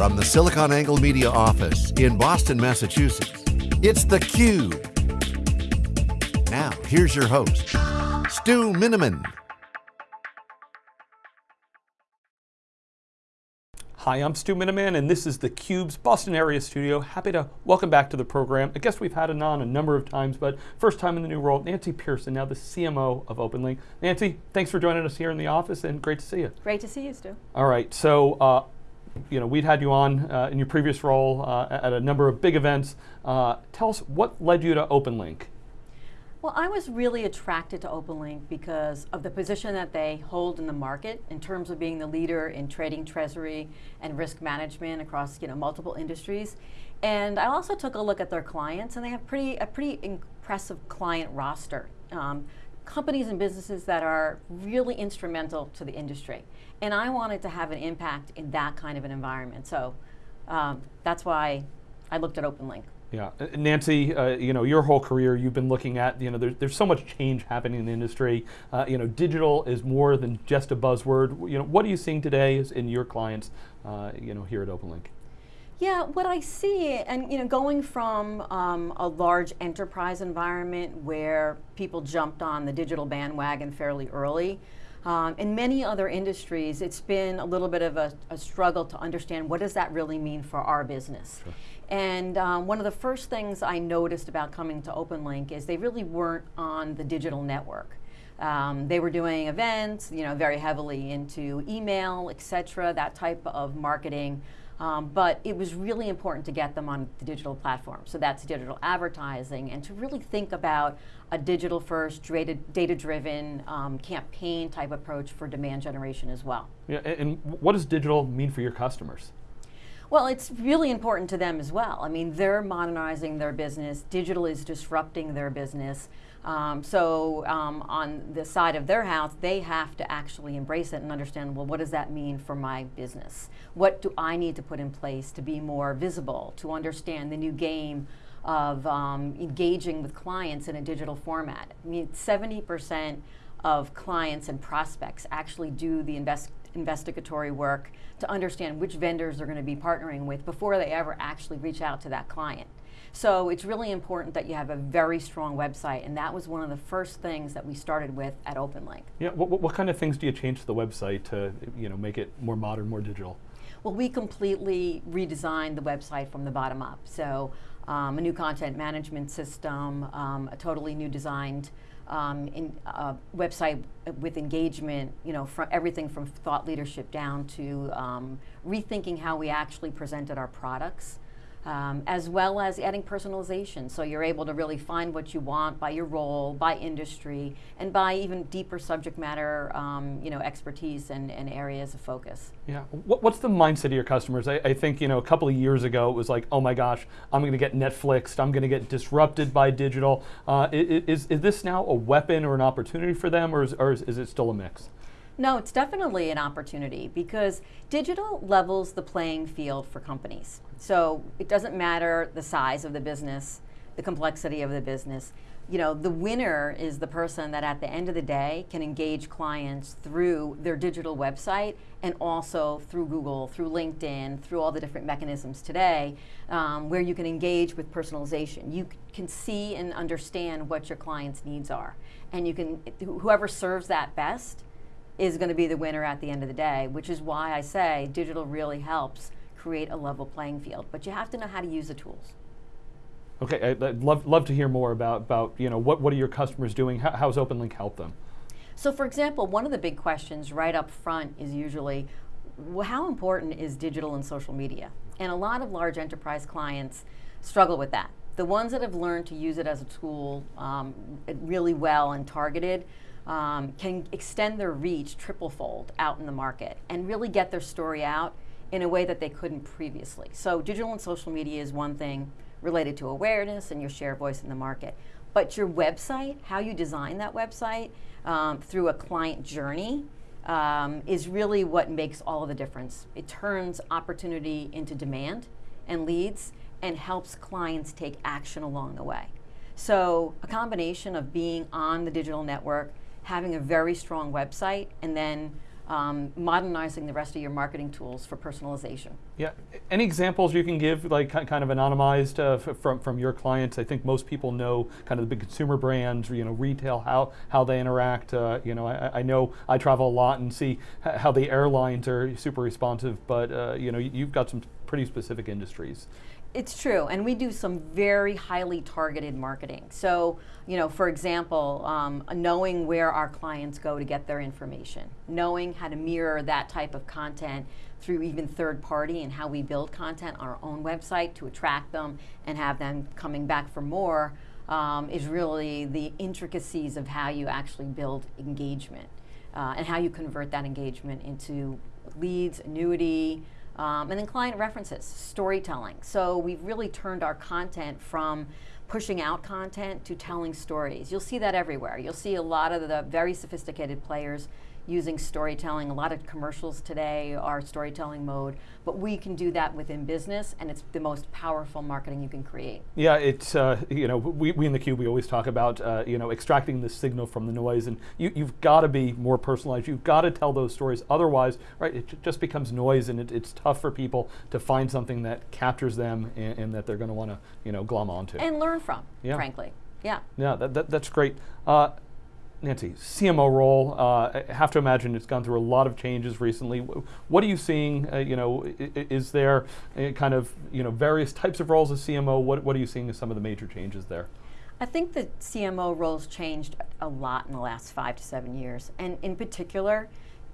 From the SiliconANGLE Media office in Boston, Massachusetts, it's theCUBE. Now, here's your host, Stu Miniman. Hi, I'm Stu Miniman, and this is theCUBE's Boston area studio. Happy to welcome back to the program. I guess we've had it on a number of times, but first time in the new role, Nancy Pearson, now the CMO of OpenLink. Nancy, thanks for joining us here in the office, and great to see you. Great to see you, Stu. All right, so uh, you know, we'd had you on uh, in your previous role uh, at a number of big events. Uh, tell us what led you to OpenLink? Well, I was really attracted to OpenLink because of the position that they hold in the market in terms of being the leader in trading treasury and risk management across you know, multiple industries. And I also took a look at their clients and they have pretty, a pretty impressive client roster. Um, companies and businesses that are really instrumental to the industry. And I wanted to have an impact in that kind of an environment. So um, that's why I looked at OpenLink. Yeah, uh, Nancy, uh, you know, your whole career, you've been looking at, you know, there's, there's so much change happening in the industry. Uh, you know, digital is more than just a buzzword. You know, what are you seeing today in your clients, uh, you know, here at OpenLink? Yeah, what I see, and you know, going from um, a large enterprise environment where people jumped on the digital bandwagon fairly early, um, in many other industries, it's been a little bit of a, a, struggle to understand what does that really mean for our business. Sure. And um, one of the first things I noticed about coming to OpenLink is they really weren't on the digital network. Um, they were doing events, you know, very heavily into email, et cetera, that type of marketing. Um, but it was really important to get them on the digital platform. So that's digital advertising and to really think about a digital first, data driven um, campaign type approach for demand generation as well. Yeah, and what does digital mean for your customers? Well, it's really important to them as well. I mean, they're modernizing their business. Digital is disrupting their business. Um, so um, on the side of their house, they have to actually embrace it and understand, well, what does that mean for my business? What do I need to put in place to be more visible, to understand the new game of um, engaging with clients in a digital format? I mean, 70% of clients and prospects actually do the invest investigatory work to understand which vendors they're going to be partnering with before they ever actually reach out to that client. So it's really important that you have a very strong website, and that was one of the first things that we started with at OpenLink. Yeah, what, what kind of things do you change to the website to you know, make it more modern, more digital? Well, we completely redesigned the website from the bottom up. So um, a new content management system, um, a totally new designed um, in, uh, website with engagement, you know, from everything from thought leadership down to um, rethinking how we actually presented our products um, as well as adding personalization. So you're able to really find what you want by your role, by industry, and by even deeper subject matter um, you know, expertise and, and, areas of focus. Yeah, what, what's the mindset of your customers? I, I, think you know, a couple of years ago it was like, oh my gosh, I'm going to get Netflixed, I'm going to get disrupted by digital. Uh, is, is this now a weapon or an opportunity for them, or is, or is, is it still a mix? No, it's definitely an opportunity because digital levels the playing field for companies. So it doesn't matter the size of the business, the complexity of the business. You know, the winner is the person that at the end of the day can engage clients through their digital website and also through Google, through LinkedIn, through all the different mechanisms today um, where you can engage with personalization. You can see and understand what your client's needs are. And you can, whoever serves that best is going to be the winner at the end of the day, which is why I say digital really helps create a level playing field. But you have to know how to use the tools. Okay, I'd love, love to hear more about, about you know, what, what are your customers doing? How, how's OpenLink help them? So for example, one of the big questions right up front is usually, how important is digital and social media? And a lot of large enterprise clients struggle with that. The ones that have learned to use it as a tool um, really well and targeted um, can extend their reach triple fold out in the market and really get their story out in a way that they couldn't previously. So digital and social media is one thing related to awareness and your share voice in the market. But your website, how you design that website um, through a client journey um, is really what makes all of the difference. It turns opportunity into demand and leads and helps clients take action along the way. So a combination of being on the digital network, having a very strong website, and then um, modernizing the rest of your marketing tools for personalization. Yeah. Any examples you can give, like kind of anonymized uh, from from your clients? I think most people know kind of the big consumer brands, you know, retail, how how they interact. Uh, you know, I, I, know I travel a lot and see how the airlines are super responsive, but uh, you know, you've got some pretty specific industries. It's true, and we do some very highly targeted marketing. So, you know, for example, um, knowing where our clients go to get their information, knowing how to mirror that type of content through even third party and how we build content on our own website to attract them and have them coming back for more um, is really the intricacies of how you actually build engagement uh, and how you convert that engagement into leads, annuity, um, and then client references, storytelling. So we've really turned our content from pushing out content to telling stories. You'll see that everywhere. You'll see a lot of the very sophisticated players using storytelling. A lot of commercials today are storytelling mode, but we can do that within business, and it's the most powerful marketing you can create. Yeah, it's uh, you know we, we in the cube we always talk about uh, you know extracting the signal from the noise, and you, you've got to be more personalized. You've got to tell those stories. Otherwise, right, it just becomes noise, and it, it's tough for people to find something that captures them and, and that they're going to want to you know glom onto and learn from. Yeah. frankly. Yeah. Yeah, that, that that's great. Uh, Nancy, CMO role, uh, I have to imagine it's gone through a lot of changes recently. What are you seeing? Uh, you know, is there kind of you know various types of roles as CMO? What what are you seeing as some of the major changes there? I think the CMO roles changed a lot in the last five to seven years, and in particular,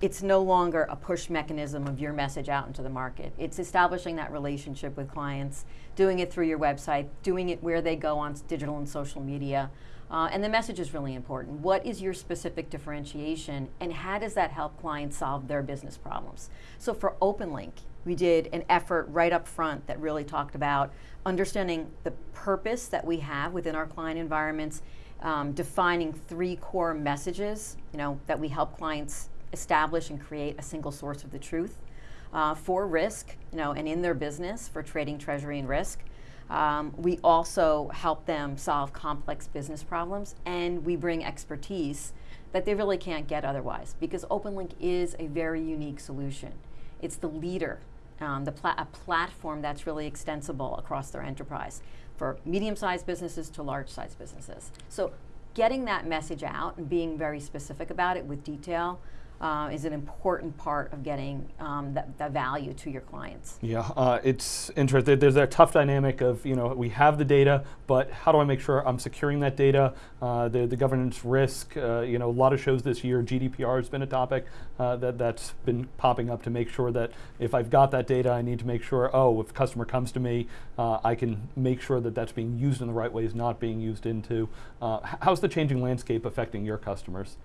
it's no longer a push mechanism of your message out into the market. It's establishing that relationship with clients, doing it through your website, doing it where they go on digital and social media. Uh, and the message is really important. What is your specific differentiation, and how does that help clients solve their business problems? So for OpenLink, we did an effort right up front that really talked about understanding the purpose that we have within our client environments, um, defining three core messages, you know, that we help clients establish and create a single source of the truth uh, for risk, you know, and in their business for trading, treasury, and risk. Um, we also help them solve complex business problems, and we bring expertise that they really can't get otherwise because OpenLink is a very unique solution. It's the leader, um, the pla a platform that's really extensible across their enterprise for medium-sized businesses to large-sized businesses. So getting that message out and being very specific about it with detail uh, is an important part of getting um, the, the, value to your clients. Yeah, uh, it's interesting. There's that tough dynamic of, you know, we have the data, but how do I make sure I'm securing that data? Uh, the, the governance risk, uh, you know, a lot of shows this year, GDPR has been a topic uh, that, that's been popping up to make sure that if I've got that data, I need to make sure, oh, if a customer comes to me, uh, I can make sure that that's being used in the right ways, not being used into. how's the changing landscape affecting your customers?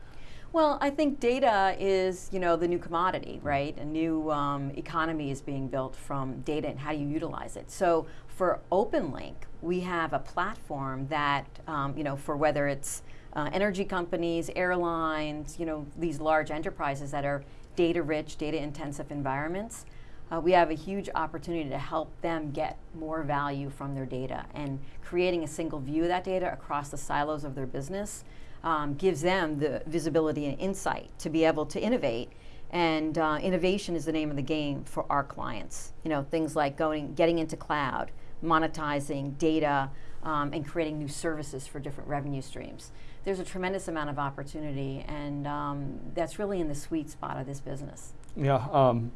Well, I think data is, you know, the new commodity, right? A new um, economy is being built from data and how do you utilize it. So for OpenLink, we have a platform that, um, you know, for whether it's uh, energy companies, airlines, you know, these large enterprises that are data-rich, data-intensive environments, uh, we have a huge opportunity to help them get more value from their data and creating a single view of that data across the silos of their business um, gives them the visibility and insight to be able to innovate. And uh, innovation is the name of the game for our clients. You know, things like going, getting into cloud, monetizing data, um, and creating new services for different revenue streams. There's a tremendous amount of opportunity, and um, that's really in the sweet spot of this business. Yeah, um,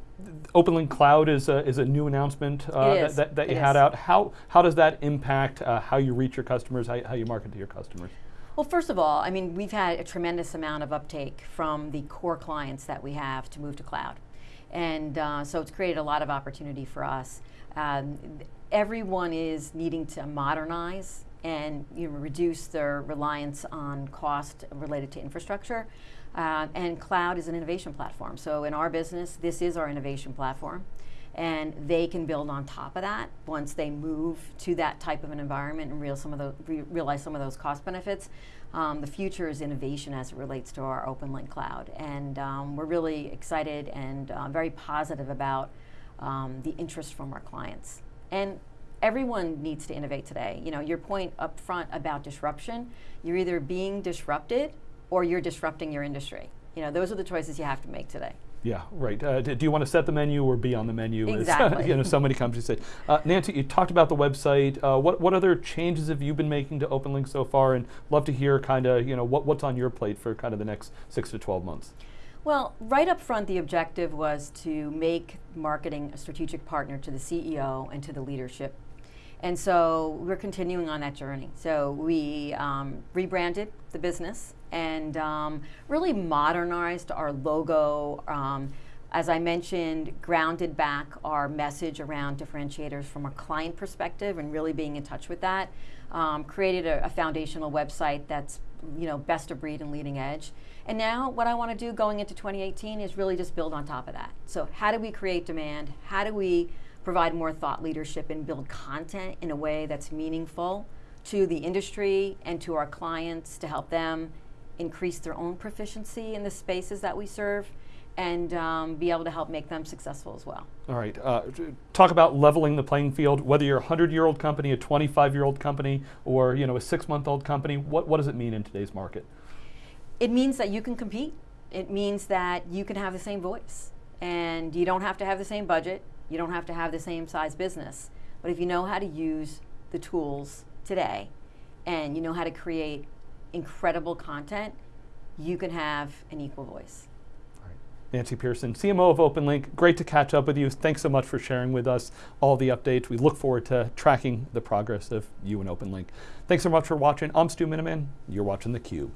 OpenLink Cloud is a, is a new announcement uh, that, that, that you had is. out. How, how does that impact uh, how you reach your customers, how, how you market to your customers? Well, first of all, I mean, we've had a tremendous amount of uptake from the core clients that we have to move to cloud. And uh, so it's created a lot of opportunity for us. Um, everyone is needing to modernize and you know, reduce their reliance on cost related to infrastructure. Uh, and cloud is an innovation platform. So in our business, this is our innovation platform and they can build on top of that once they move to that type of an environment and real some of the, re realize some of those cost benefits. Um, the future is innovation as it relates to our OpenLink cloud, and um, we're really excited and uh, very positive about um, the interest from our clients. And everyone needs to innovate today. You know, your point up front about disruption, you're either being disrupted or you're disrupting your industry. You know, those are the choices you have to make today. Yeah, right. Uh, do, do you want to set the menu or be on the menu? as, Exactly. you know, so many companies say. Uh, Nancy, you talked about the website. Uh, what what other changes have you been making to OpenLink so far? And love to hear kind of you know what, what's on your plate for kind of the next six to twelve months. Well, right up front, the objective was to make marketing a strategic partner to the CEO and to the leadership. And so we're continuing on that journey. So we um, rebranded the business and um, really modernized our logo. Um, as I mentioned, grounded back our message around differentiators from a client perspective and really being in touch with that. Um, created a, a foundational website that's you know best of breed and leading edge. And now what I want to do going into 2018 is really just build on top of that. So how do we create demand? How do we provide more thought leadership and build content in a way that's meaningful to the industry and to our clients to help them increase their own proficiency in the spaces that we serve and um, be able to help make them successful as well. All right. Uh, talk about leveling the playing field. Whether you're a hundred-year-old company, a 25-year-old company, or you know a six-month-old company, what what does it mean in today's market? It means that you can compete. It means that you can have the same voice, and you don't have to have the same budget. You don't have to have the same size business. But if you know how to use the tools today, and you know how to create incredible content, you can have an equal voice. Nancy Pearson, CMO of OpenLink. Great to catch up with you. Thanks so much for sharing with us all the updates. We look forward to tracking the progress of you and OpenLink. Thanks so much for watching. I'm Stu Miniman. You're watching theCUBE.